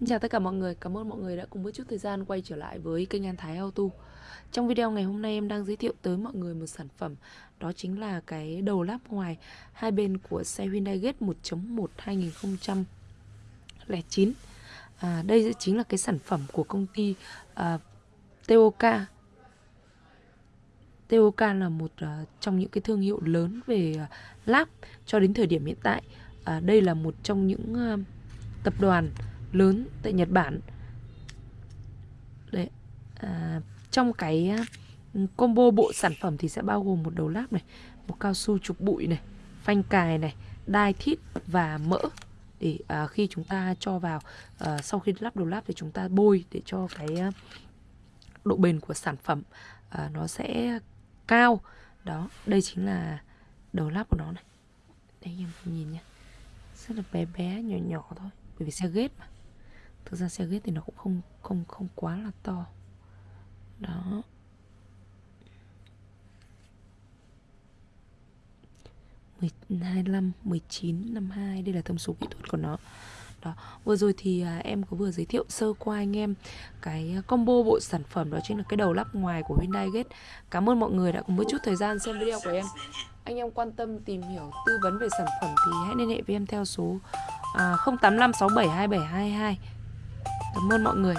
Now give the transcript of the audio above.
Xin chào tất cả mọi người, cảm ơn mọi người đã cùng một chút thời gian quay trở lại với kênh An Thái Auto. Trong video ngày hôm nay em đang giới thiệu tới mọi người một sản phẩm Đó chính là cái đầu lắp ngoài hai bên của xe Hyundai Gate 1.1 2009 à, Đây chính là cái sản phẩm của công ty à, TOK TOK là một uh, trong những cái thương hiệu lớn về à, uh, lắp cho đến thời điểm hiện tại. À, Đây là một trong những uh, tập đoàn lớn tại Nhật Bản. Đấy, à, trong cái à, combo bộ sản phẩm thì sẽ bao gồm một đầu láp này một cao su trục bụi này phanh cài này đai thít và mỡ để à, khi chúng ta cho vào à, sau khi lắp đầu láp thì chúng ta bôi để cho cái à, độ bền của sản phẩm à, nó sẽ cao. Đó đây chính là đầu lắp của nó này. Đây em nhìn nhé rất là bé bé nhỏ nhỏ thôi bởi vì xe ghét mà thực ra xe ghét thì nó cũng không không không quá là to. Đó. Mười hai năm mười chín năm hai đây là thông số kỹ thuật của nó. Đó vừa rồi thì à, em có vừa giới thiệu sơ qua anh em cái à, combo bộ sản phẩm đó chính là cái đầu lắp ngoài của Hyundai Gate. Cảm ơn mọi người đã cùng một chút thời gian xem video của em. Anh em quan tâm tìm hiểu tư vấn về sản phẩm thì hãy liên hệ với em theo số à, 0856727722 Cảm ơn mọi người.